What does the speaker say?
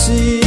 sim